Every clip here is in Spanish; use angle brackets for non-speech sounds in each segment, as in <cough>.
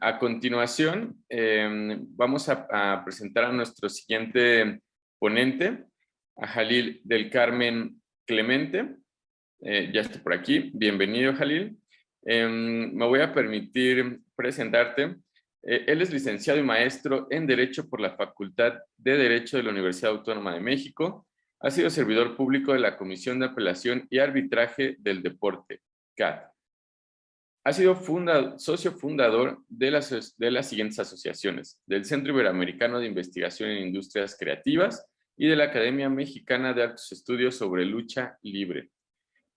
A continuación, em, vamos a, presentar a nuestro siguiente ponente, a Jalil del Carmen Clemente. Eh, ya está por aquí. Bienvenido, Jalil. Em, me voy a permitir presentarte. Eh, él es licenciado y maestro en Derecho por la Facultad de Derecho de la Universidad Autónoma de México. Ha sido servidor público de la Comisión de Apelación y Arbitraje del Deporte, CAT. Ha sido socio fundador de las, siguientes asociaciones, del Centro Iberoamericano de Investigación en Industrias Creativas y de la Academia Mexicana de Altos Estudios sobre Lucha Libre.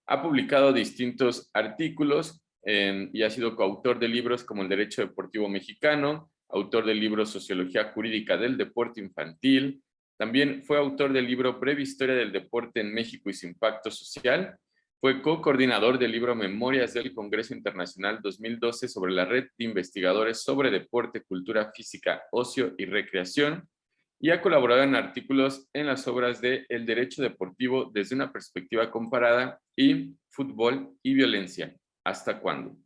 Ha publicado distintos artículos y ha sido coautor de libros como El Derecho Deportivo Mexicano, autor del libro Sociología Jurídica del Deporte Infantil, también fue autor del libro Breve Historia del Deporte en México y su impacto social, fue co-coordinador del libro Memorias del Congreso Internacional 2012 sobre la red de investigadores sobre deporte, cultura física, ocio y recreación, y ha colaborado en artículos en las obras de El Derecho Deportivo desde una perspectiva comparada y Fútbol y Violencia. ¿Hasta cuándo?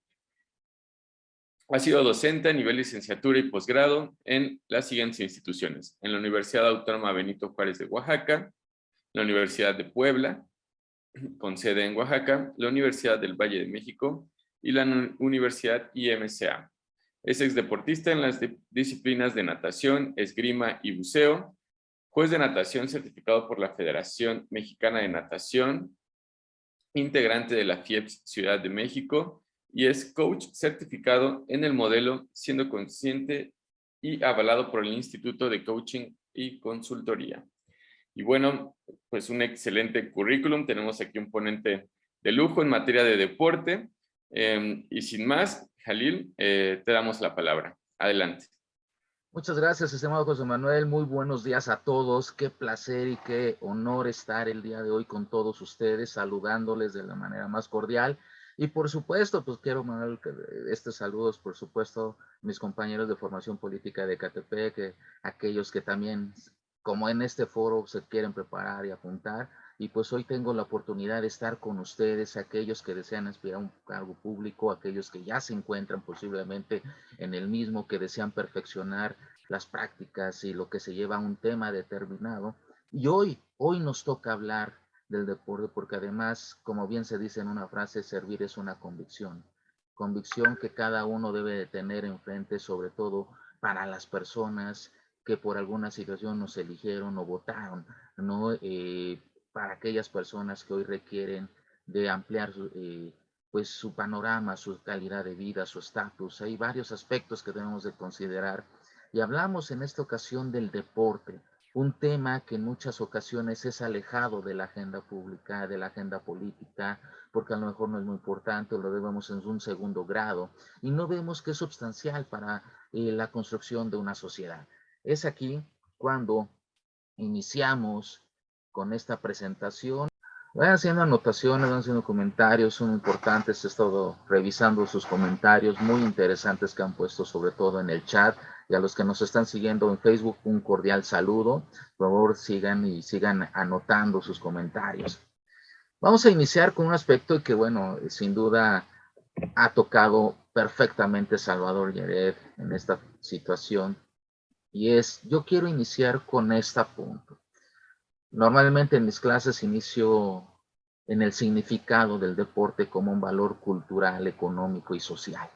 Ha sido docente a nivel licenciatura y posgrado en las siguientes instituciones. En la Universidad Autónoma Benito Juárez de Oaxaca, la Universidad de Puebla, con sede en Oaxaca, la Universidad del Valle de México y la Universidad IMCA. Es exdeportista en las disciplinas de natación, esgrima y buceo, juez de natación certificado por la Federación Mexicana de Natación, integrante de la FIEPS Ciudad de México y es coach certificado en el modelo siendo consciente y avalado por el Instituto de Coaching y Consultoría. Y bueno, pues un excelente currículum. Tenemos aquí un ponente de lujo en materia de deporte. Em, y sin más, Jalil, eh, te damos la palabra. Adelante. Muchas gracias, estimado José Manuel. Muy buenos días a todos. Qué placer y qué honor estar el día de hoy con todos ustedes, saludándoles de la manera más cordial. Y por supuesto, pues quiero mandar estos saludos, por supuesto, mis compañeros de formación política de Catepec, aquellos que también como en este foro se quieren preparar y apuntar. Y pues hoy tengo la oportunidad de estar con ustedes, aquellos que desean aspirar a un cargo público, aquellos que ya se encuentran posiblemente en el mismo, que desean perfeccionar las prácticas y lo que se lleva a un tema determinado. Y hoy, hoy nos toca hablar del deporte porque además, como bien se dice en una frase, servir es una convicción. Convicción que cada uno debe de tener enfrente, sobre todo para las personas que por alguna situación nos eligieron o votaron, ¿no? Eh, para aquellas personas que hoy requieren de ampliar eh, pues su panorama, su calidad de vida, su estatus. Hay varios aspectos que debemos de considerar. Y hablamos en esta ocasión del deporte, un tema que en muchas ocasiones es alejado de la agenda pública, de la agenda política, porque a lo mejor no es muy importante, lo vemos en un segundo grado, y no vemos que es sustancial para eh, la construcción de una sociedad. Es aquí cuando iniciamos con esta presentación. Vayan haciendo anotaciones, van haciendo comentarios, son importantes. He estado revisando sus comentarios muy interesantes que han puesto, sobre todo en el chat. Y a los que nos están siguiendo en Facebook, un cordial saludo. Por favor, sigan y sigan anotando sus comentarios. Vamos a iniciar con un aspecto que, bueno, sin duda ha tocado perfectamente Salvador Yared en esta situación y es, yo quiero iniciar con este punto. Normalmente en mis clases inicio en el significado del deporte como un valor cultural, económico y social.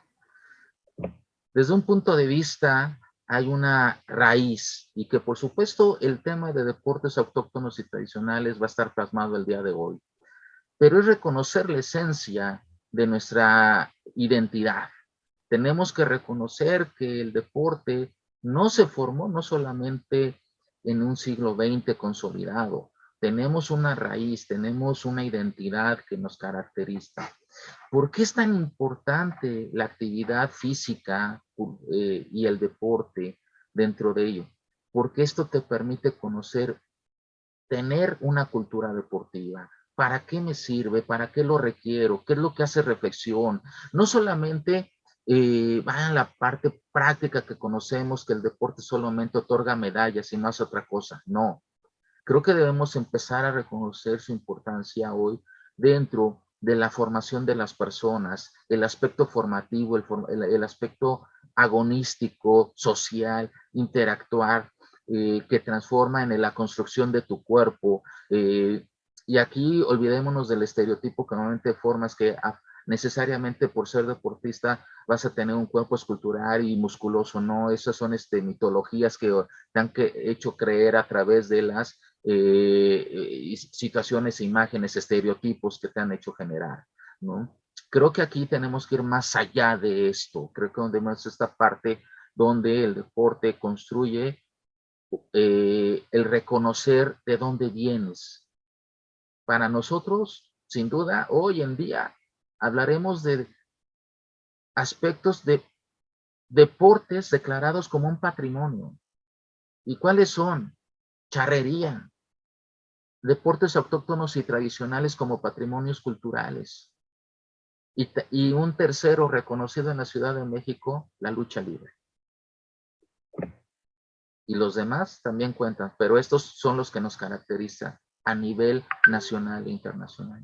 Desde un punto de vista hay una raíz y que por supuesto el tema de deportes autóctonos y tradicionales va a estar plasmado el día de hoy. Pero es reconocer la esencia de nuestra identidad. Tenemos que reconocer que el deporte no se formó no solamente en un siglo XX consolidado, tenemos una raíz, tenemos una identidad que nos caracteriza. ¿Por qué es tan importante la actividad física eh, y el deporte dentro de ello? Porque esto te permite conocer, tener una cultura deportiva. ¿Para qué me sirve? ¿Para qué lo requiero? ¿Qué es lo que hace reflexión? No solamente eh, va en la parte práctica que conocemos que el deporte solamente otorga medallas y no hace otra cosa. No. Creo que debemos empezar a reconocer su importancia hoy dentro de la formación de las personas, el aspecto formativo, el, el, aspecto agonístico, social, interactuar, eh, que transforma en la construcción de tu cuerpo. Eh, y aquí olvidémonos del estereotipo que normalmente formas que necesariamente por ser deportista vas a tener un cuerpo escultural y musculoso, no, esas son este, mitologías que te han hecho creer a través de las eh, situaciones, imágenes, estereotipos que te han hecho generar, ¿no? Creo que aquí tenemos que ir más allá de esto, creo que donde más esta parte donde el deporte construye eh, el reconocer de dónde vienes. Para nosotros, sin duda, hoy en día hablaremos de aspectos de deportes declarados como un patrimonio. ¿Y cuáles son? Charrería, deportes autóctonos y tradicionales como patrimonios culturales. Y, y, un tercero reconocido en la Ciudad de México, la lucha libre y los demás también cuentan, pero estos son los que nos caracterizan a nivel nacional e internacional.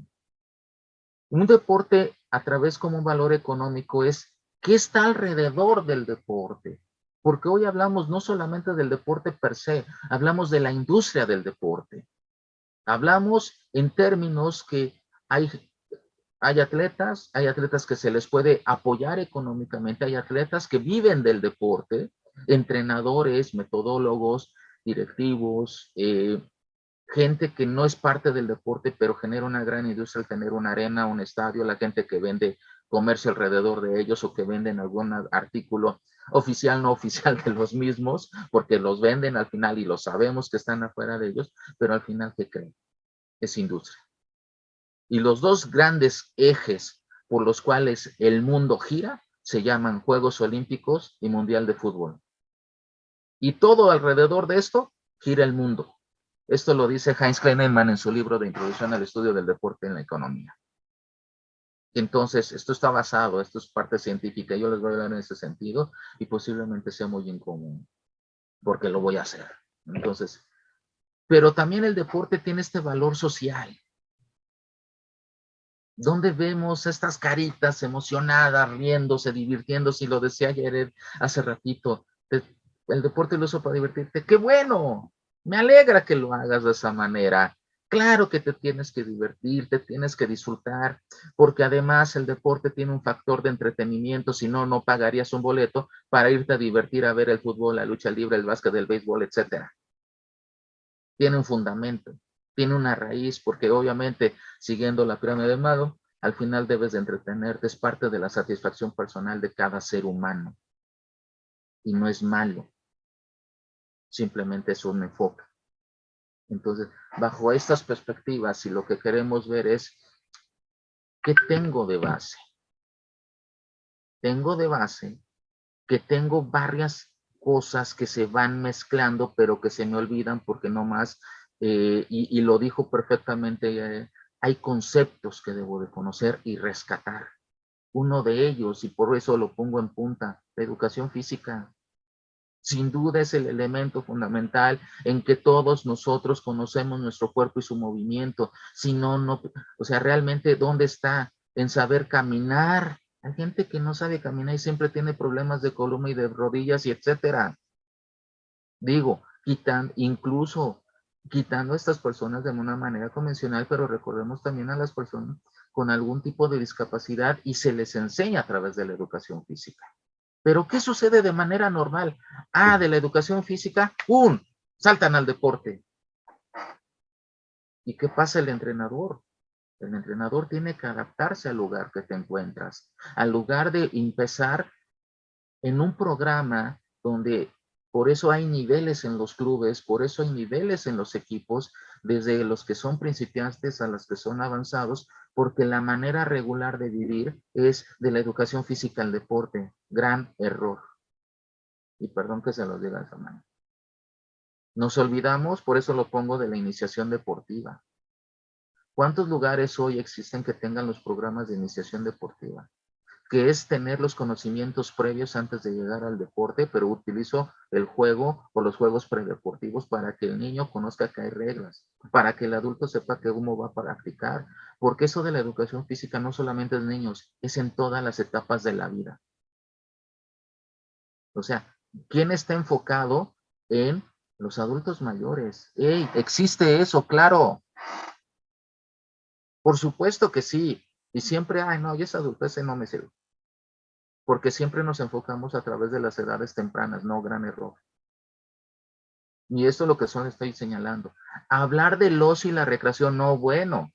Un deporte a través como un valor económico es qué está alrededor del deporte, porque hoy hablamos no solamente del deporte per se, hablamos de la industria del deporte. Hablamos en términos que hay, hay atletas, hay atletas que se les puede apoyar económicamente, hay atletas que viven del deporte, entrenadores, metodólogos, directivos, eh, gente que no es parte del deporte, pero genera una gran industria al tener una arena, un estadio, la gente que vende comercio alrededor de ellos o que venden algún artículo oficial, no oficial <laughs> de los mismos, porque los venden al final y lo sabemos que están afuera de ellos, pero al final, ¿qué creen? Es industria. Y los dos grandes ejes por los cuales el mundo gira se llaman Juegos Olímpicos y Mundial de Fútbol. Y todo alrededor de esto gira el mundo. Esto lo dice Heinz Kleinemann en su libro de Introducción al Estudio del Deporte en la Economía. Entonces, esto está basado, esto es parte científica, yo les voy a hablar en ese sentido y posiblemente sea muy incomún, porque lo voy a hacer. Entonces, pero también el deporte tiene este valor social. Donde vemos estas caritas emocionadas, riéndose, divirtiéndose, y lo decía ayer hace ratito, el deporte lo uso para divertirte, qué bueno, me alegra que lo hagas de esa manera. Claro que te tienes que divertir, te tienes que disfrutar, porque además el deporte tiene un factor de entretenimiento, si no, no pagarías un boleto para irte a divertir a ver el fútbol, la lucha libre, el básquet, el béisbol, etcétera. Tiene un fundamento, tiene una raíz, porque obviamente, siguiendo la pirámide de Mago, al final debes de entretenerte, es parte de la satisfacción personal de cada ser humano. Y no es malo simplemente es un enfoque. Entonces, bajo estas perspectivas, si lo que queremos ver es, ¿qué tengo de base? Tengo de base que tengo varias cosas que se van mezclando, pero que se me olvidan porque no más, eh, y, lo dijo perfectamente, eh, hay conceptos que debo de conocer y rescatar. Uno de ellos, y por eso lo pongo en punta, la educación física sin duda es el elemento fundamental en que todos nosotros conocemos nuestro cuerpo y su movimiento. Si no, no, o sea, realmente, ¿dónde está? En saber caminar. Hay gente que no sabe caminar y siempre tiene problemas de columna y de rodillas y etcétera. Digo, incluso quitando a estas personas de una manera convencional, pero recordemos también a las personas con algún tipo de discapacidad y se les enseña a través de la educación física. Pero ¿qué sucede de manera normal? Ah, de la educación física, ¡pum! Saltan al deporte. ¿Y qué pasa el entrenador? El entrenador tiene que adaptarse al lugar que te encuentras. Al lugar de empezar en un programa donde por eso hay niveles en los clubes, por eso hay niveles en los equipos, desde los que son principiantes a los que son avanzados, porque la manera regular de vivir es de la educación física al deporte. Gran error. Y perdón que se los diga de esa. Nos olvidamos, por eso lo pongo, de la iniciación deportiva. ¿Cuántos lugares hoy existen que tengan los programas de iniciación deportiva? Que es tener los conocimientos previos antes de llegar al deporte, pero utilizo el juego o los juegos predeportivos para que el niño conozca que hay reglas, para que el adulto sepa que uno va a practicar, porque eso de la educación física no solamente es niños, es en todas las etapas de la vida. O sea, ¿quién está enfocado en los adultos mayores? ¡Ey! ¿Existe eso? Claro. Por supuesto que sí. Y siempre, ay, no, y esa adultez no me sirve. Porque siempre nos enfocamos a través de las edades tempranas, no gran error. Y esto es lo que solo estoy señalando. Hablar del ocio y la recreación, no, bueno.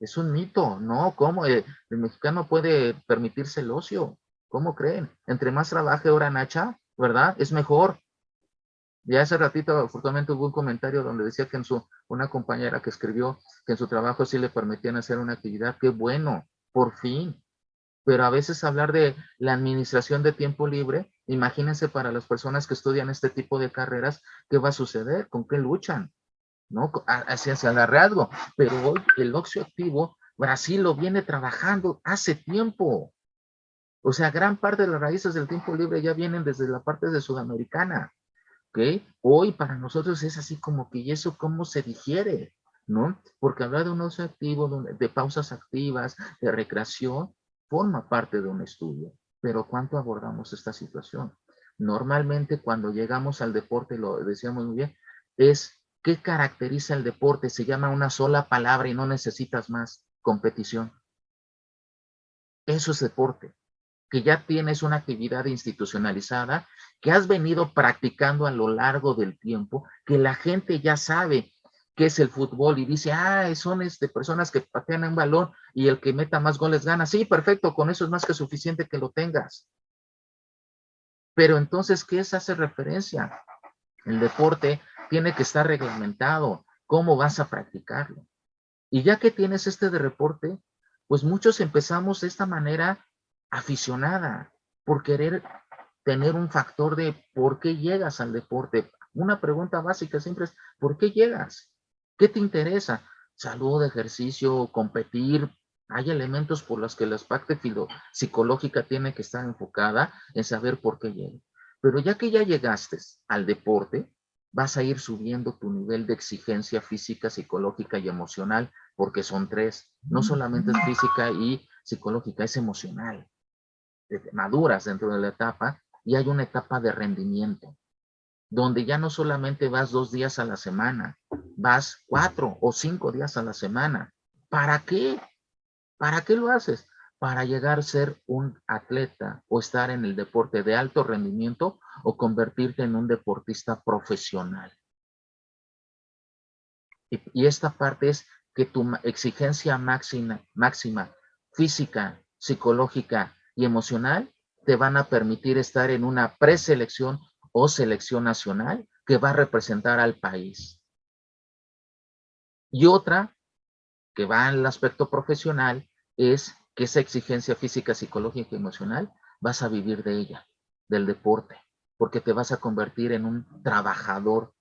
Es un mito, ¿no? ¿Cómo? Eh, el mexicano puede permitirse el ocio. ¿Cómo creen? Entre más trabaje hora Nacha, ¿verdad? Es mejor. Ya hace ratito, afortunadamente, hubo un comentario donde decía que en su, una compañera que escribió que en su trabajo sí le permitían hacer una actividad. ¡Qué bueno! Por fin pero a veces hablar de la administración de tiempo libre, imagínense para las personas que estudian este tipo de carreras, ¿qué va a suceder? ¿Con qué luchan? ¿No? Hacia, hacia el arreazgo. Pero hoy el oxio activo, Brasil lo viene trabajando hace tiempo. O sea, gran parte de las raíces del tiempo libre ya vienen desde la parte de Sudamericana. ¿Ok? Hoy para nosotros es así como que, ¿y eso cómo se digiere? ¿No? Porque hablar de un ocio activo, de pausas activas, de recreación, forma parte de un estudio, pero ¿cuánto abordamos esta situación? Normalmente cuando llegamos al deporte, lo decíamos muy bien, es ¿qué caracteriza el deporte? Se llama una sola palabra y no necesitas más competición. Eso es deporte, que ya tienes una actividad institucionalizada, que has venido practicando a lo largo del tiempo, que la gente ya sabe qué es el fútbol y dice, ah, son este, personas que patean un balón y el que meta más goles gana. Sí, perfecto, con eso es más que suficiente que lo tengas. Pero entonces, ¿qué es hacer referencia? El deporte tiene que estar reglamentado. ¿Cómo vas a practicarlo? Y ya que tienes este de reporte, pues muchos empezamos de esta manera aficionada, por querer tener un factor de por qué llegas al deporte. Una pregunta básica siempre es, ¿por qué llegas? ¿Qué te interesa? Salud, ejercicio, competir. Hay elementos por los que la parte psicológica tiene que estar enfocada en saber por qué llega. Pero ya que ya llegaste al deporte, vas a ir subiendo tu nivel de exigencia física, psicológica y emocional, porque son tres. No solamente es física y psicológica, es emocional. Maduras dentro de la etapa y hay una etapa de rendimiento donde ya no solamente vas dos días a la semana, vas cuatro o cinco días a la semana. ¿Para qué? ¿Para qué lo haces? Para llegar a ser un atleta o estar en el deporte de alto rendimiento o convertirte en un deportista profesional. Y, esta parte es que tu exigencia máxima, máxima física, psicológica y emocional te van a permitir estar en una preselección o selección nacional que va a representar al país. Y otra, que va el aspecto profesional, es que esa exigencia física, psicológica y emocional, vas a vivir de ella, del deporte, porque te vas a convertir en un trabajador.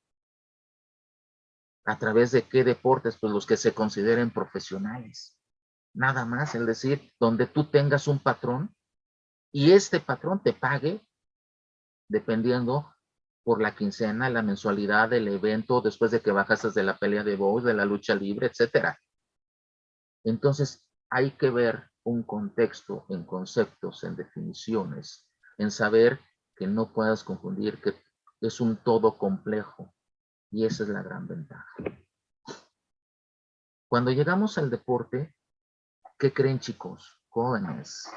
¿A través de qué deportes? Pues los que se consideren profesionales. Nada más, es decir, donde tú tengas un patrón y este patrón te pague dependiendo por la quincena, la mensualidad del evento, después de que bajas de la pelea de voz, de la lucha libre, etcétera. Entonces, hay que ver un contexto en conceptos, en definiciones, en saber que no puedas confundir que es un todo complejo. Y esa es la gran ventaja. Cuando llegamos al deporte, ¿qué creen chicos, jóvenes?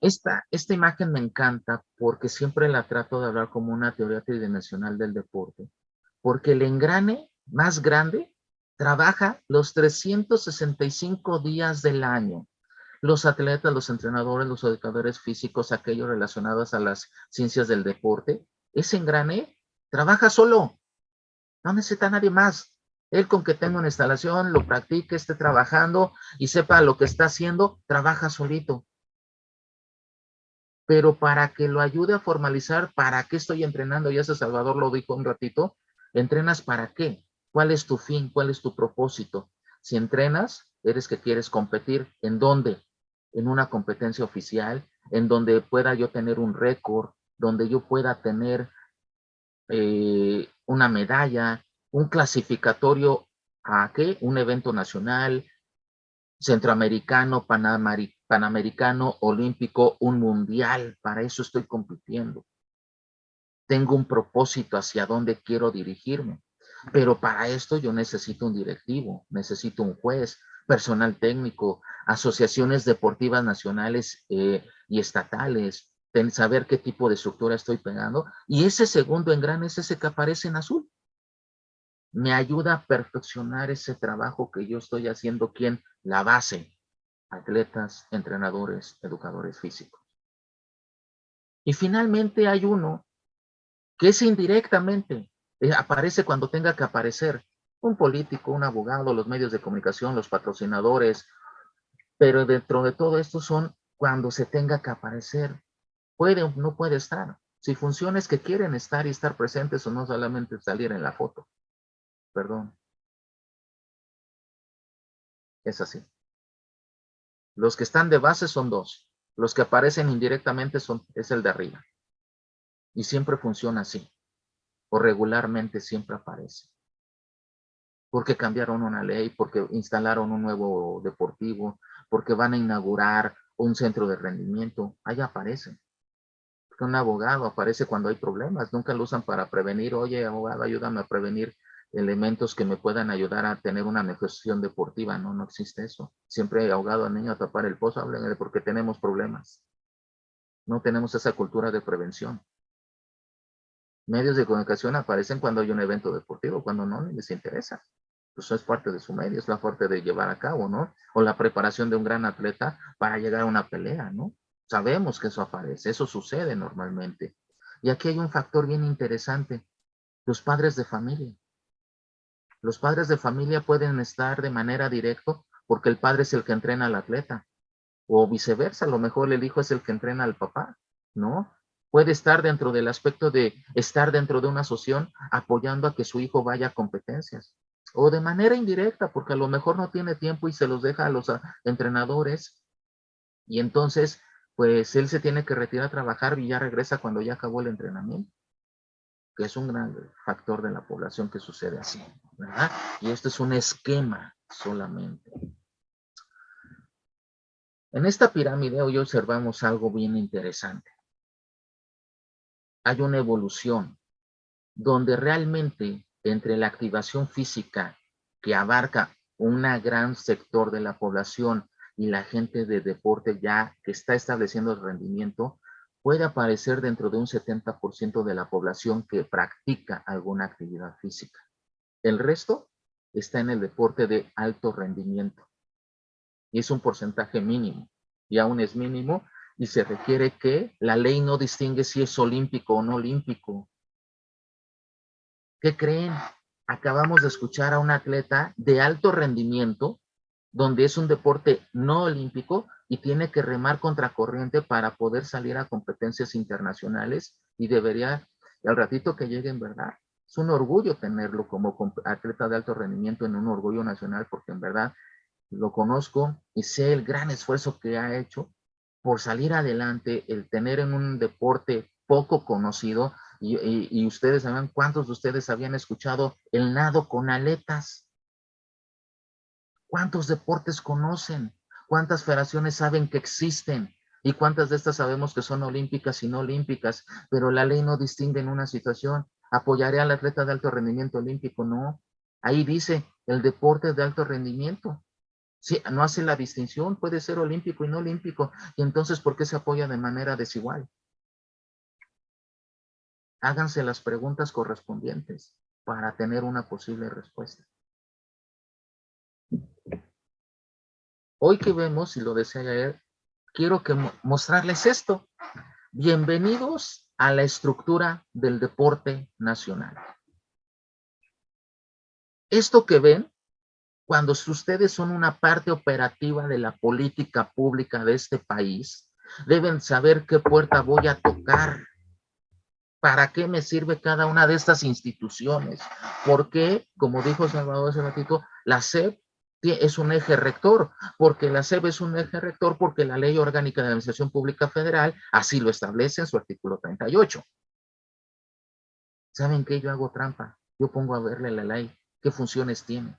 Esta, esta imagen me encanta porque siempre la trato de hablar como una teoría tridimensional del deporte. Porque el engrane más grande trabaja los 365 días del año. Los atletas, los entrenadores, los educadores físicos, aquellos relacionados a las ciencias del deporte, ese engrane trabaja solo. No necesita nadie más. Él con que tenga una instalación, lo practique, esté trabajando y sepa lo que está haciendo, trabaja solito pero para que lo ayude a formalizar, ¿para qué estoy entrenando? Ya ese Salvador lo dijo un ratito, ¿entrenas para qué? ¿Cuál es tu fin? ¿Cuál es tu propósito? Si entrenas, eres que quieres competir, ¿en dónde? En una competencia oficial, en donde pueda yo tener un récord, donde yo pueda tener eh, una medalla, un clasificatorio a qué? Un evento nacional, centroamericano, panamericano, olímpico, un mundial. Para eso estoy compitiendo. Tengo un propósito hacia dónde quiero dirigirme. Pero para esto yo necesito un directivo, necesito un juez, personal técnico, asociaciones deportivas nacionales eh, y estatales, saber qué tipo de estructura estoy pegando. Y ese segundo engrane es ese que aparece en azul. Me ayuda a perfeccionar ese trabajo que yo estoy haciendo, ¿quién? La base, atletas, entrenadores, educadores físicos. Y finalmente hay uno que es indirectamente, eh, aparece cuando tenga que aparecer, un político, un abogado, los medios de comunicación, los patrocinadores, pero dentro de todo esto son cuando se tenga que aparecer. Puede o no puede estar. Si funciones que quieren estar y estar presentes o no solamente salir en la foto. Perdón. Es así. Los que están de base son dos. Los que aparecen indirectamente son, es el de arriba. Y siempre funciona así. O regularmente siempre aparece. Porque cambiaron una ley, porque instalaron un nuevo deportivo, porque van a inaugurar un centro de rendimiento. Ahí aparece. un abogado aparece cuando hay problemas. Nunca lo usan para prevenir. Oye, abogado, ayúdame a prevenir elementos que me puedan ayudar a tener una negociación deportiva. No, no existe eso. Siempre hay ahogado al niño a tapar el pozo. Hablen de porque tenemos problemas. No tenemos esa cultura de prevención medios de comunicación aparecen cuando hay un evento deportivo, cuando no, les interesa. Pues es parte de su medio, es la fuerte de llevar a cabo, ¿no? O la preparación de un gran atleta para llegar a una pelea, ¿no? Sabemos que eso aparece, eso sucede normalmente. Y aquí hay un factor bien interesante, los padres de familia. Los padres de familia pueden estar de manera directa porque el padre es el que entrena al atleta. O viceversa, a lo mejor el hijo es el que entrena al papá, ¿no? puede estar dentro del aspecto de estar dentro de una asociación apoyando a que su hijo vaya a competencias. O de manera indirecta, porque a lo mejor no tiene tiempo y se los deja a los ah, entrenadores. Y entonces, pues él se tiene que retirar a trabajar y ya regresa cuando ya acabó el entrenamiento. Que es un gran factor de la población que sucede así, Y esto es un esquema solamente. En esta pirámide hoy observamos algo bien interesante hay una evolución donde realmente entre la activación física que abarca un gran sector de la población y la gente de deporte ya que está estableciendo el rendimiento, puede aparecer dentro de un 70% de la población que practica alguna actividad física. El resto está en el deporte de alto rendimiento. Y es un porcentaje mínimo. Y aún es mínimo y se requiere que la ley no distingue si es olímpico o no olímpico. ¿Qué creen? Acabamos de escuchar a un atleta de alto rendimiento, donde es un deporte no olímpico y tiene que remar contracorriente para poder salir a competencias internacionales y debería, al ratito que llegue en verdad, es un orgullo tenerlo como atleta de alto rendimiento en un orgullo nacional porque en verdad lo conozco y sé el gran esfuerzo que ha hecho por salir adelante, el tener en un deporte poco conocido, y, ustedes saben cuántos de ustedes habían escuchado el nado con aletas. ¿Cuántos deportes conocen? ¿Cuántas federaciones saben que existen? ¿Y cuántas de estas sabemos que son olímpicas y no olímpicas? Pero la ley no distingue en una situación. ¿Apoyaré al atleta de alto rendimiento olímpico? No. Ahí dice el deporte de alto rendimiento. Sí, no hace la distinción, puede ser olímpico y no olímpico. Y entonces, ¿por qué se apoya de manera desigual? Háganse las preguntas correspondientes para tener una posible respuesta. Hoy que vemos, y lo decía ayer, quiero que mostrarles esto. Bienvenidos a la estructura del deporte nacional. Esto que ven cuando ustedes son una parte operativa de la política pública de este país, deben saber qué puerta voy a tocar. ¿Para qué me sirve cada una de estas instituciones? Porque, como dijo Salvador hace ratito, la SEP es un eje rector, porque la SEP es un eje rector porque la Ley Orgánica de Administración Pública Federal así lo establece en su artículo 38. ¿Saben qué? Yo hago trampa. Yo pongo a verle la ley, qué funciones tiene.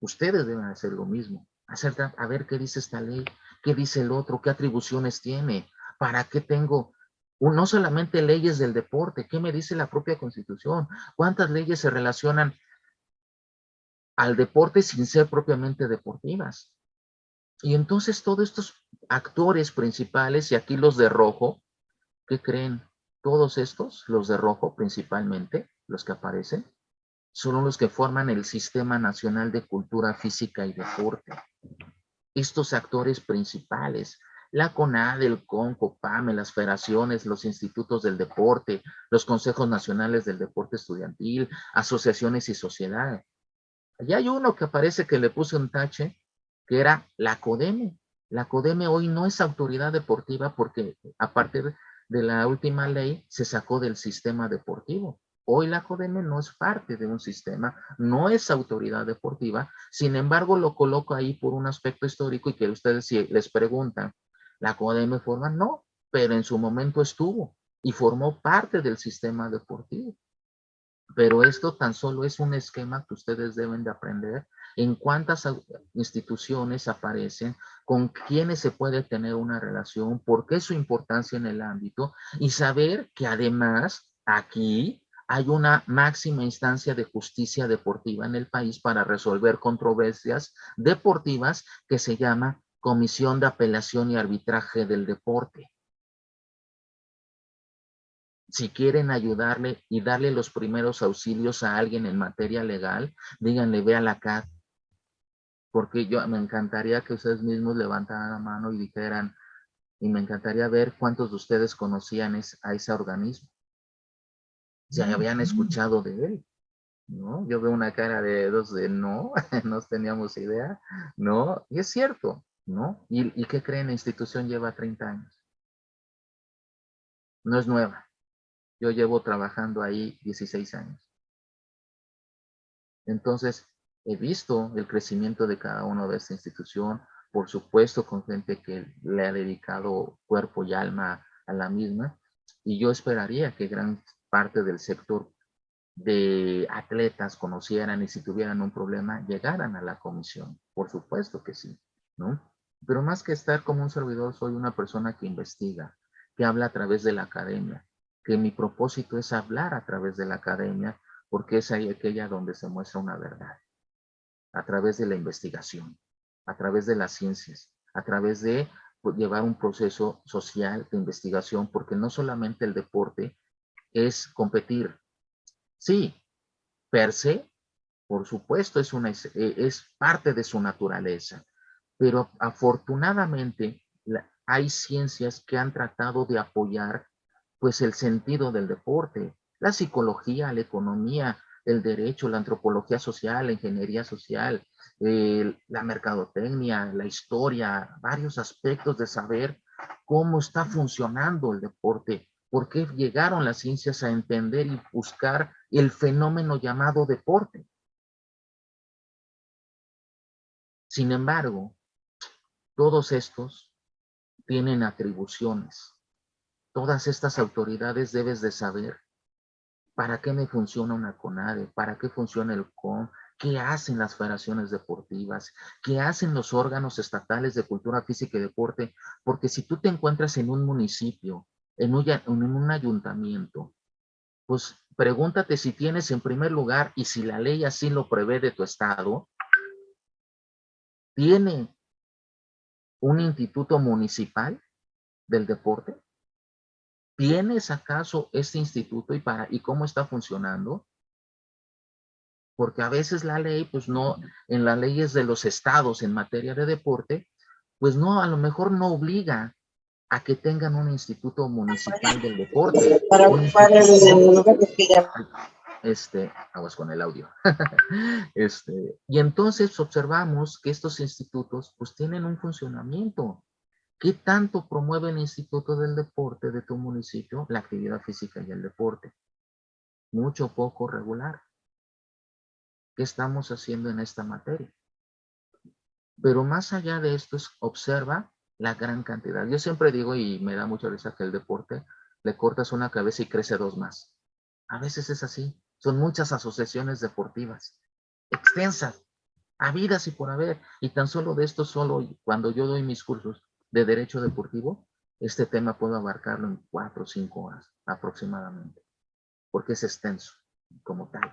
Ustedes deben hacer lo mismo. Acerca, a ver qué dice esta ley, qué dice el otro, qué atribuciones tiene, para qué tengo no solamente leyes del deporte, ¿qué me dice la propia constitución? ¿Cuántas leyes se relacionan al deporte sin ser propiamente deportivas? Y entonces todos estos actores principales, y aquí los de rojo, ¿qué creen? Todos estos, los de rojo principalmente, los que aparecen, son los que forman el Sistema Nacional de Cultura Física y Deporte. Estos actores principales, la CONAD, el CON, COPAME, las federaciones, los institutos del deporte, los consejos nacionales del deporte estudiantil, asociaciones y sociedades. Allá hay uno que parece que le puse un tache, que era la CODEME. La CODEME hoy no es autoridad deportiva porque a partir de la última ley se sacó del sistema deportivo. Hoy la CODEME no es parte de un sistema, no es autoridad deportiva, sin embargo lo coloco ahí por un aspecto histórico y que ustedes si les preguntan, ¿la CODEME forma? No, pero en su momento estuvo y formó parte del sistema deportivo. Pero esto tan solo es un esquema que ustedes deben de aprender. En cuántas instituciones aparecen, con quiénes se puede tener una relación, por qué su importancia en el ámbito y saber que además aquí hay una máxima instancia de justicia deportiva en el país para resolver controversias deportivas que se llama Comisión de Apelación y Arbitraje del Deporte. Si quieren ayudarle y darle los primeros auxilios a alguien en materia legal, díganle, ve a la CAT. Porque yo me encantaría que ustedes mismos levantaran la mano y dijeran, y me encantaría ver cuántos de ustedes conocían a ese organismo ya habían escuchado de él. ¿no? Yo veo una cara de dos de no, <laughs> no teníamos idea, ¿no? Y es cierto, ¿no? ¿Y, qué creen? La institución lleva 30 años. No es nueva. Yo llevo trabajando ahí 16 años. Entonces, he visto el crecimiento de cada uno de esta institución, por supuesto con gente que le ha dedicado cuerpo y alma a la misma, y yo esperaría que gran parte del sector de atletas conocieran y si tuvieran un problema, llegaran a la comisión. Por supuesto que sí, ¿no? Pero más que estar como un servidor, soy una persona que investiga, que habla a través de la academia, que mi propósito es hablar a través de la academia, porque es ahí aquella donde se muestra una verdad, a través de la investigación, a través de las ciencias, a través de pues, llevar un proceso social de investigación, porque no solamente el deporte es competir. Sí, per se, por supuesto, es, una, es parte de su naturaleza, pero afortunadamente hay ciencias que han tratado de apoyar pues el sentido del deporte, la psicología, la economía, el derecho, la antropología social, la ingeniería social, la mercadotecnia, la historia, varios aspectos de saber cómo está funcionando el deporte por qué llegaron las ciencias a entender y buscar el fenómeno llamado deporte. Sin embargo, todos estos tienen atribuciones. Todas estas autoridades debes de saber para qué me funciona una CONADE, para qué funciona el CON, qué hacen las federaciones deportivas, qué hacen los órganos estatales de cultura física y deporte, porque si tú te encuentras en un municipio en un, ayuntamiento, pues pregúntate si tienes en primer lugar y si la ley así lo prevé de tu estado, ¿tiene un instituto municipal del deporte? ¿Tienes acaso este instituto y, para, y cómo está funcionando? Porque a veces la ley, pues no, en las leyes de los estados en materia de deporte, pues no, a lo mejor no obliga a que tengan un instituto municipal del deporte. Para el Este, aguas con el audio. <laughs> este, y entonces observamos que estos institutos pues tienen un funcionamiento. ¿Qué tanto promueve el Instituto del Deporte de tu municipio? La actividad física y el deporte. Mucho, poco, regular. ¿Qué estamos haciendo en esta materia? Pero más allá de esto, es, observa la gran cantidad. Yo siempre digo, y me da mucha risa que el deporte, le cortas una cabeza y crece dos más. A veces es así. Son muchas asociaciones deportivas, extensas, habidas y por haber. Y tan solo de esto, solo cuando yo doy mis cursos de derecho deportivo, este tema puedo abarcarlo en cuatro o cinco horas aproximadamente, porque es extenso como tal.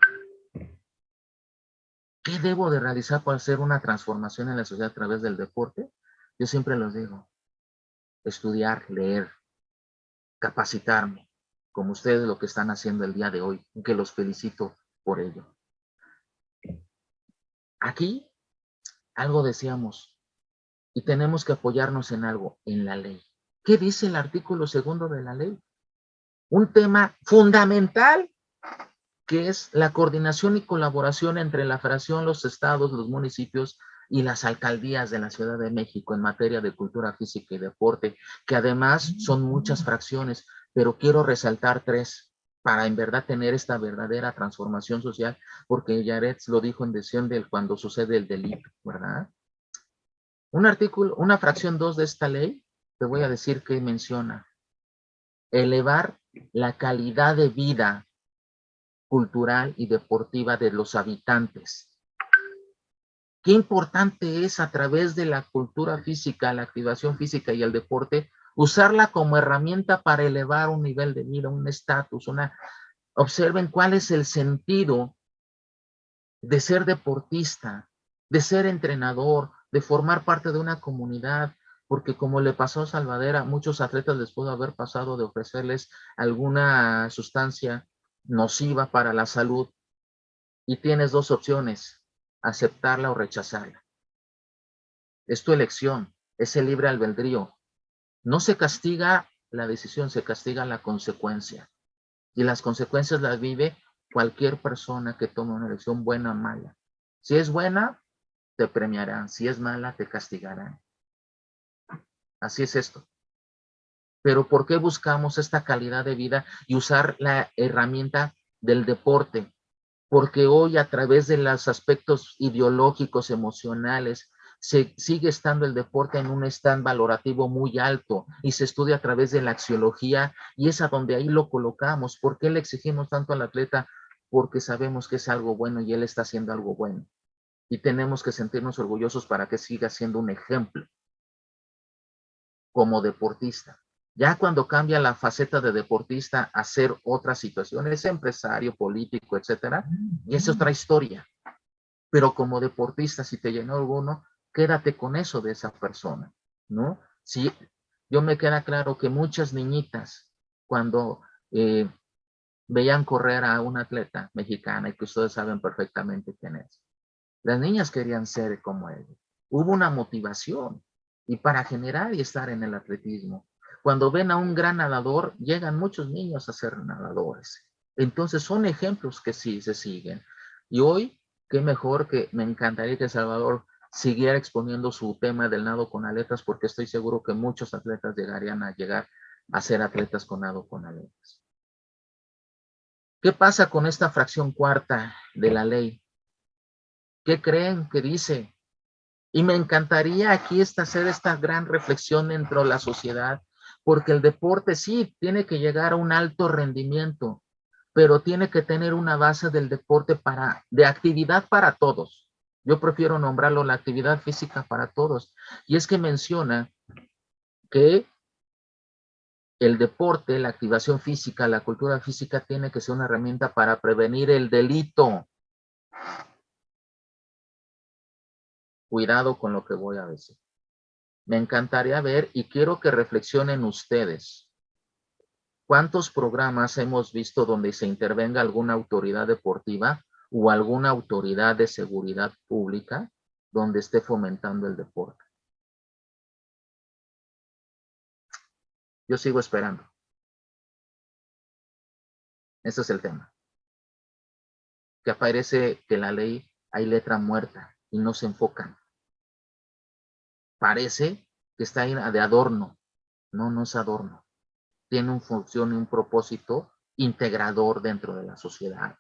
¿Qué debo de realizar para hacer una transformación en la sociedad a través del deporte? Yo siempre los digo, estudiar, leer, capacitarme, como ustedes lo que están haciendo el día de hoy, que los felicito por ello. Aquí, algo decíamos, y tenemos que apoyarnos en algo, en la ley. ¿Qué dice el artículo segundo de la ley? Un tema fundamental que es la coordinación y colaboración entre la federación, los estados, los municipios y las alcaldías de la Ciudad de México en materia de cultura física y deporte, que además son muchas fracciones, pero quiero resaltar tres para en verdad tener esta verdadera transformación social, porque Yaret lo dijo en decisión del cuando sucede el delito, ¿verdad? Un artículo, una fracción 2 de esta ley, te voy a decir que menciona elevar la calidad de vida cultural y deportiva de los habitantes. Qué importante es a través de la cultura física, la activación física y el deporte, usarla como herramienta para elevar un nivel de vida, un estatus, una... Observen cuál es el sentido de ser deportista, de ser entrenador, de formar parte de una comunidad, porque como le pasó a Salvadera, muchos atletas les pudo haber pasado de ofrecerles alguna sustancia nociva para la salud y tienes dos opciones, aceptarla o rechazarla. Es tu elección, es el libre albedrío. No se castiga la decisión, se castiga la consecuencia. Y las consecuencias las vive cualquier persona que tome una elección buena o mala. Si es buena, te premiarán. Si es mala, te castigarán. Así es esto. Pero ¿por qué buscamos esta calidad de vida y usar la herramienta del deporte? Porque hoy a través de los aspectos ideológicos, emocionales, se sigue estando el deporte en un stand valorativo muy alto y se estudia a través de la axiología y es a donde ahí lo colocamos. ¿Por qué le exigimos tanto al atleta? Porque sabemos que es algo bueno y él está haciendo algo bueno. Y tenemos que sentirnos orgullosos para que siga siendo un ejemplo como deportista. Ya cuando cambia la faceta de deportista a ser otra situación, es empresario, político, etcétera, y es otra historia. Pero como deportista, si te llenó alguno, quédate con eso de esa persona, ¿no? Si yo me queda claro que muchas niñitas, cuando eh, veían correr a una atleta mexicana, y que ustedes saben perfectamente quién es, las niñas querían ser como él. Hubo una motivación, y para generar y estar en el atletismo. Cuando ven a un gran nadador, llegan muchos niños a ser nadadores. Entonces son ejemplos que sí se siguen. Y hoy, qué mejor que me encantaría que Salvador siguiera exponiendo su tema del nado con aletas, porque estoy seguro que muchos atletas llegarían a llegar a ser atletas con nado con aletas. ¿Qué pasa con esta fracción cuarta de la ley? ¿Qué creen que dice? Y me encantaría aquí hacer esta gran reflexión dentro de la sociedad porque el deporte sí tiene que llegar a un alto rendimiento, pero tiene que tener una base del deporte para, de actividad para todos. Yo prefiero nombrarlo la actividad física para todos. Y es que menciona que el deporte, la activación física, la cultura física tiene que ser una herramienta para prevenir el delito. Cuidado con lo que voy a decir me encantaría ver y quiero que reflexionen ustedes. ¿Cuántos programas hemos visto donde se intervenga alguna autoridad deportiva o alguna autoridad de seguridad pública donde esté fomentando el deporte? Yo sigo esperando. Ese es el tema. Que aparece que la ley hay letra muerta y no se enfocan parece que está ahí de adorno. No, no es adorno. Tiene una función y un propósito integrador dentro de la sociedad.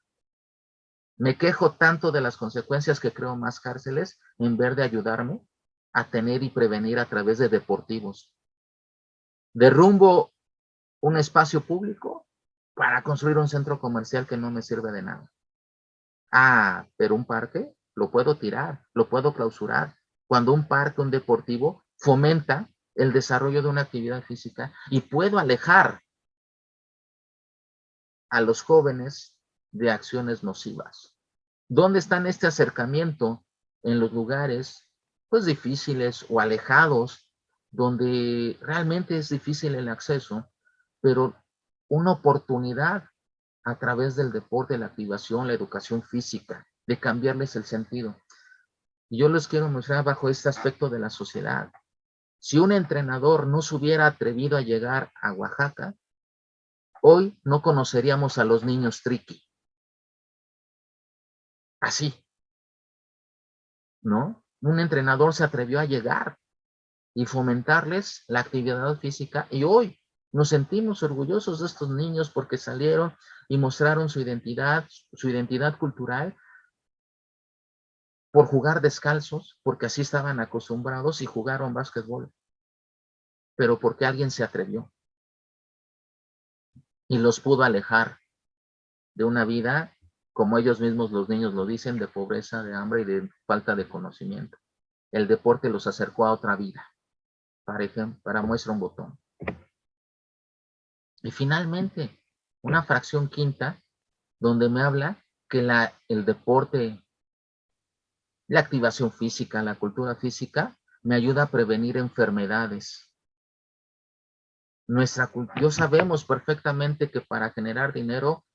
Me quejo tanto de las consecuencias que creo más cárceles en vez de ayudarme a tener y prevenir a través de deportivos. Derrumbo un espacio público para construir un centro comercial que no me sirve de nada. Ah, pero un parque, lo puedo tirar, lo puedo clausurar. Cuando un parque, un deportivo, fomenta el desarrollo de una actividad física y puedo alejar a los jóvenes de acciones nocivas. ¿Dónde están este acercamiento? En los lugares, pues difíciles o alejados, donde realmente es difícil el acceso, pero una oportunidad a través del deporte, la activación, la educación física, de cambiarles el sentido. Y yo les quiero mostrar bajo este aspecto de la sociedad. Si un entrenador no se hubiera atrevido a llegar a Oaxaca, hoy no conoceríamos a los niños triqui. Así. ¿No? Un entrenador se atrevió a llegar y fomentarles la actividad física y hoy nos sentimos orgullosos de estos niños porque salieron y mostraron su identidad, su identidad cultural por jugar descalzos, porque así estaban acostumbrados y jugaron básquetbol, pero porque alguien se atrevió y los pudo alejar de una vida, como ellos mismos los niños lo dicen, de pobreza, de hambre y de falta de conocimiento. El deporte los acercó a otra vida. Para ejemplo, para muestra un botón. Y finalmente, una fracción quinta, donde me habla que la, el deporte, la activación física, la cultura física, me ayuda a prevenir enfermedades. Nuestra, yo sabemos perfectamente que para generar dinero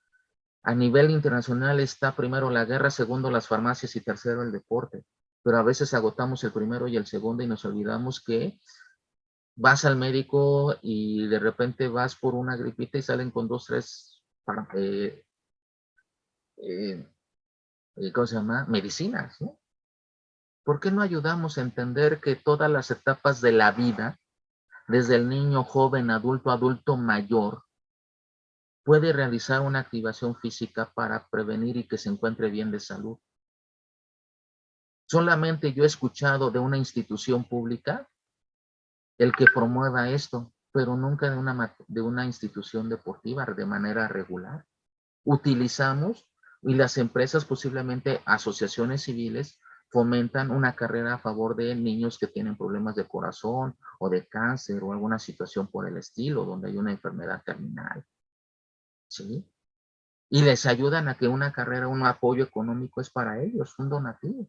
a nivel internacional está primero la guerra, segundo las farmacias y tercero el deporte. Pero a veces agotamos el primero y el segundo y nos olvidamos que vas al médico y de repente vas por una gripita y salen con dos, tres, eh, eh, ¿cómo se llama? Medicinas, ¿no? ¿Por qué no ayudamos a entender que todas las etapas de la vida, desde el niño, joven, adulto, adulto mayor, puede realizar una activación física para prevenir y que se encuentre bien de salud? Solamente yo he escuchado de una institución pública el que promueva esto, pero nunca de una, de una institución deportiva de manera regular. Utilizamos y las empresas, posiblemente asociaciones civiles, fomentan una carrera a favor de niños que tienen problemas de corazón o de cáncer o alguna situación por el estilo, donde hay una enfermedad terminal. ¿Sí? Y les ayudan a que una carrera, un apoyo económico es para ellos, un donativo.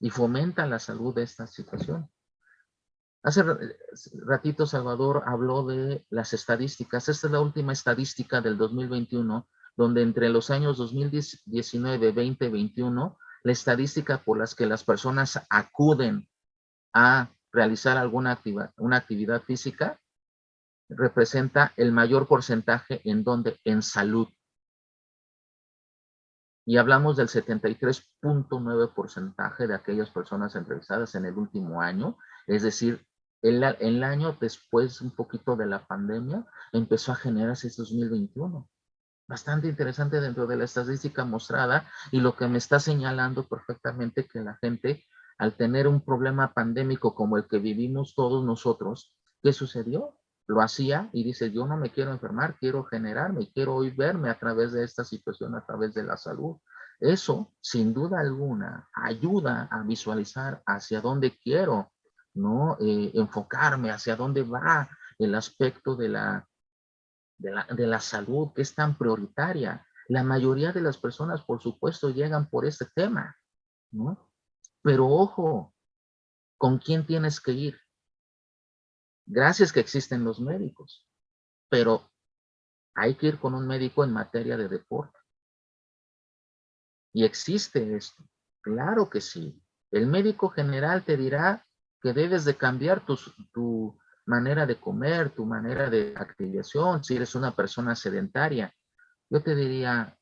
Y fomenta la salud de esta situación. Hace ratito Salvador habló de las estadísticas. Esta es la última estadística del 2021, donde entre los años 2019, 20, 21, la estadística por las que las personas acuden a realizar alguna una actividad física representa el mayor porcentaje en donde en salud. Y hablamos del 73.9 porcentaje de aquellas personas entrevistadas en el último año, es decir, el, año después, un poquito de la pandemia, empezó a generarse este 2021. Bastante interesante dentro de la estadística mostrada y lo que me está señalando perfectamente que la gente, al tener un problema pandémico como el que vivimos todos nosotros, ¿qué sucedió? Lo hacía y dice, yo no me quiero enfermar, quiero generarme, quiero hoy verme a través de esta situación, a través de la salud. Eso, sin duda alguna, ayuda a visualizar hacia dónde quiero ¿no? Eh, enfocarme hacia dónde va el aspecto de la, de la, de la salud que es tan prioritaria. La mayoría de las personas, por supuesto, llegan por este tema, ¿no? Pero ojo, ¿con quién tienes que ir? Gracias que existen los médicos, pero hay que ir con un médico en materia de deporte. Y existe esto, claro que sí. El médico general te dirá que debes de cambiar tu, manera de comer, tu manera de activación, si eres una persona sedentaria. Yo te diría,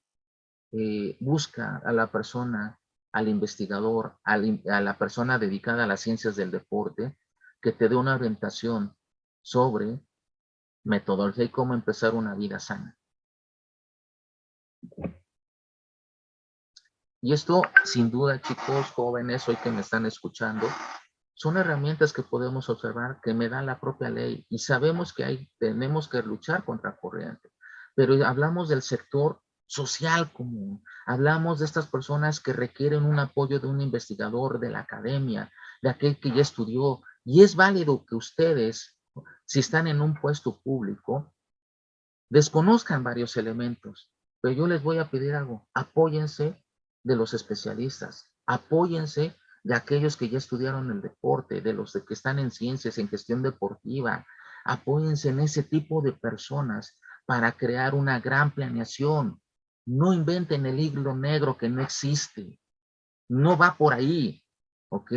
eh, busca a la persona, al investigador, a la persona dedicada a las ciencias del deporte, que te dé una orientación sobre metodología y cómo empezar una vida sana. Y esto, sin duda, chicos, jóvenes, hoy que me están escuchando, son herramientas que podemos observar que me da la propia ley y sabemos que hay, tenemos que luchar contra corriente. Pero hablamos del sector social común. Hablamos de estas personas que requieren un apoyo de un investigador de la academia, de aquel que ya estudió. Y es válido que ustedes, si están en un puesto público, desconozcan varios elementos. Pero yo les voy a pedir algo. Apóyense de los especialistas. Apóyense de aquellos que ya estudiaron el deporte, de los que están en ciencias, en gestión deportiva. Apóyense en ese tipo de personas para crear una gran planeación. No inventen el hilo negro que no existe. No va por ahí, ¿ok?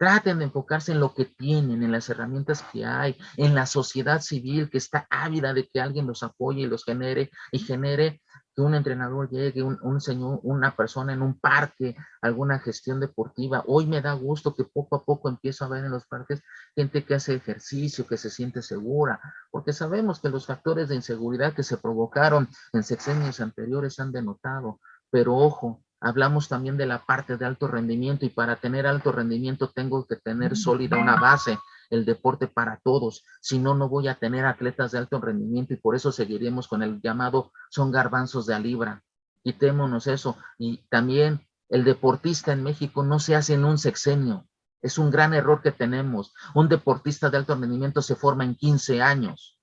Traten de enfocarse en lo que tienen, en las herramientas que hay, en la sociedad civil que está ávida de que alguien los apoye y los genere y genere que un entrenador llegue, un, señor, una persona en un parque, alguna gestión deportiva. Hoy me da gusto que poco a poco empiezo a ver en los parques gente que hace ejercicio, que se siente segura, porque sabemos que los factores de inseguridad que se provocaron en sexenios anteriores han denotado. Pero ojo, hablamos también de la parte de alto rendimiento y para tener alto rendimiento tengo que tener sólida una base el deporte para todos, si no, no voy a tener atletas de alto rendimiento y por eso seguiremos con el llamado son garbanzos de a libra. Quitémonos eso. Y también el deportista en México no se hace en un sexenio. Es un gran error que tenemos. Un deportista de alto rendimiento se forma en 15 años.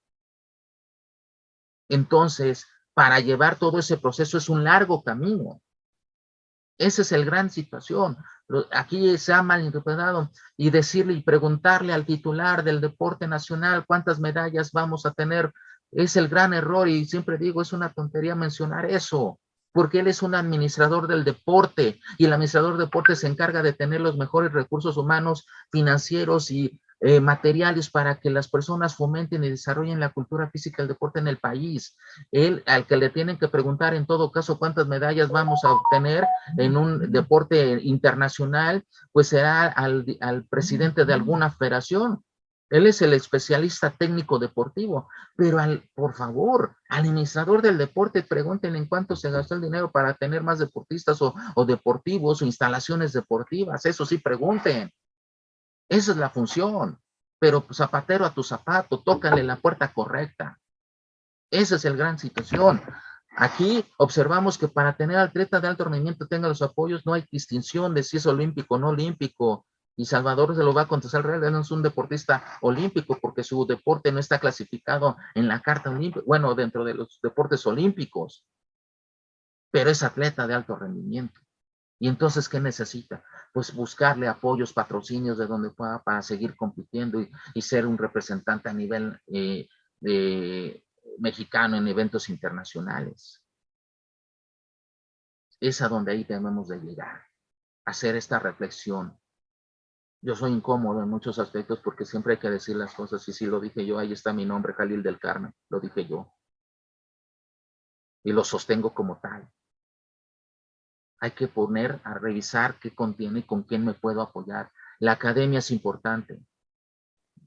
Entonces, para llevar todo ese proceso es un largo camino. Esa es el gran situación. Aquí se ha malinterpretado y decirle y preguntarle al titular del deporte nacional cuántas medallas vamos a tener es el gran error y siempre digo es una tontería mencionar eso porque él es un administrador del deporte y el administrador del deporte se encarga de tener los mejores recursos humanos, financieros y eh, materiales para que las personas fomenten y desarrollen la cultura física del deporte en el país. Él, al que le tienen que preguntar en todo caso cuántas medallas vamos a obtener en un deporte internacional, pues será al, al presidente de alguna federación. Él es el especialista técnico deportivo, pero al, por favor, al administrador del deporte pregunten en cuánto se gastó el dinero para tener más deportistas o, o deportivos o instalaciones deportivas. Eso sí, pregunten. Esa es la función. Pero zapatero a tu zapato, tócale la puerta correcta. Esa es el gran situación. Aquí observamos que para tener atleta de alto rendimiento tenga los apoyos, no hay distinción de si es olímpico o no olímpico. Y Salvador se lo va a contestar, realmente no es un deportista olímpico porque su deporte no está clasificado en la carta olímpica, bueno, dentro de los deportes olímpicos, pero es atleta de alto rendimiento. Y entonces, ¿qué necesita? Pues buscarle apoyos, patrocinios de donde pueda para seguir compitiendo y, ser un representante a nivel eh, mexicano en eventos internacionales. Es a donde ahí debemos de llegar, hacer esta reflexión. Yo soy incómodo en muchos aspectos porque siempre hay que decir las cosas y si lo dije yo, ahí está mi nombre, Jalil del Carmen, lo dije yo. Y lo sostengo como tal hay que poner a revisar qué contiene y con quién me puedo apoyar. La academia es importante.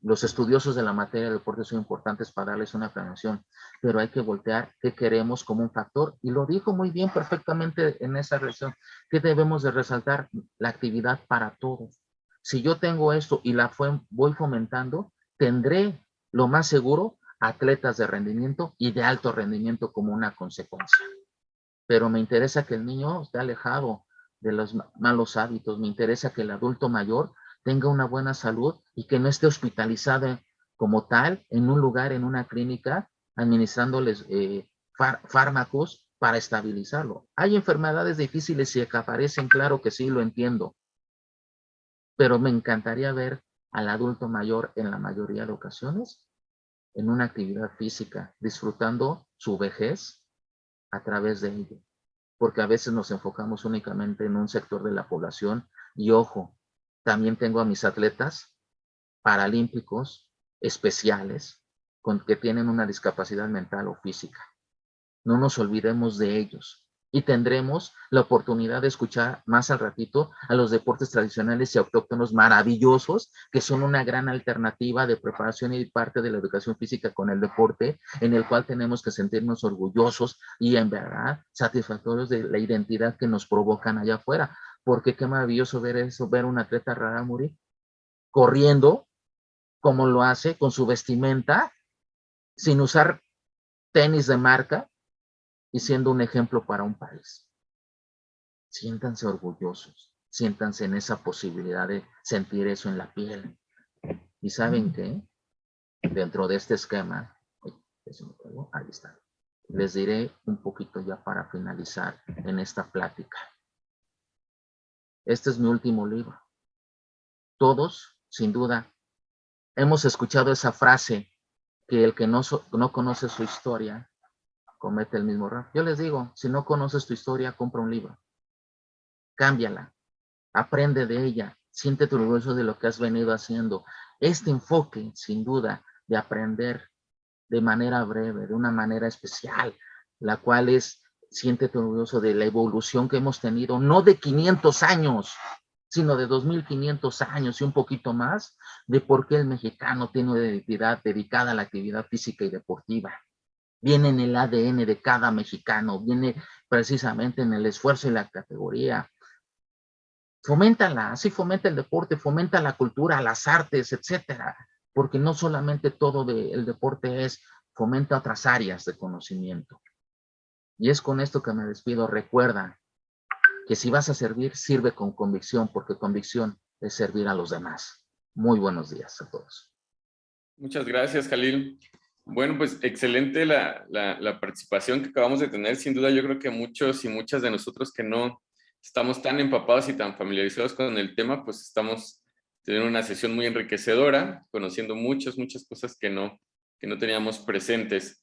Los estudiosos de la materia de deporte son importantes para darles una planeación, pero hay que voltear qué queremos como un factor. Y lo dijo muy bien perfectamente en esa reacción, que debemos de resaltar la actividad para todos. Si yo tengo esto y la voy fomentando, tendré lo más seguro atletas de rendimiento y de alto rendimiento como una consecuencia pero me interesa que el niño esté alejado de los malos hábitos, me interesa que el adulto mayor tenga una buena salud y que no esté hospitalizado como tal en un lugar, en una clínica, administrándoles eh, fármacos para estabilizarlo. Hay enfermedades difíciles y que aparecen, claro que sí, lo entiendo, pero me encantaría ver al adulto mayor en la mayoría de ocasiones en una actividad física, disfrutando su vejez, a través de ello. Porque a veces nos enfocamos únicamente en un sector de la población y ojo, también tengo a mis atletas paralímpicos especiales con que tienen una discapacidad mental o física. No nos olvidemos de ellos y tendremos la oportunidad de escuchar más al ratito a los deportes tradicionales y autóctonos maravillosos, que son una gran alternativa de preparación y parte de la educación física con el deporte, en el cual tenemos que sentirnos orgullosos y en verdad satisfactorios de la identidad que nos provocan allá afuera. Porque qué maravilloso ver eso, ver un atleta rara morir corriendo como lo hace con su vestimenta, sin usar tenis de marca, y siendo un ejemplo para un país. Siéntanse orgullosos, siéntanse en esa posibilidad de sentir eso en la piel. ¿Y saben qué? Dentro de este esquema, ahí está. Les diré un poquito ya para finalizar en esta plática. Este es mi último libro. Todos, sin duda, hemos escuchado esa frase que el que no, no conoce su historia comete el mismo error. Yo les digo, si no conoces tu historia, compra un libro. Cámbiala. Aprende de ella. Siéntete orgulloso de lo que has venido haciendo. Este enfoque, sin duda, de aprender de manera breve, de una manera especial, la cual es, siéntete orgulloso de la evolución que hemos tenido, no de 500 años, sino de 2500 años y un poquito más, de por qué el mexicano tiene una identidad dedicada a la actividad física y deportiva. Viene en el ADN de cada mexicano, viene precisamente en el esfuerzo y la categoría. Foméntala, así fomenta el deporte, fomenta la cultura, las artes, etcétera porque no solamente todo el deporte es, fomenta otras áreas de conocimiento. Y es con esto que me despido. Recuerda que si vas a servir, sirve con convicción, porque convicción es servir a los demás. Muy buenos días a todos. Muchas gracias, Jalil. Bueno, pues excelente la, la, participación que acabamos de tener. Sin duda, yo creo que muchos y muchas de nosotros que no estamos tan empapados y tan familiarizados con el tema, pues estamos tener una sesión muy enriquecedora, conociendo muchas, muchas cosas que no, que no teníamos presentes.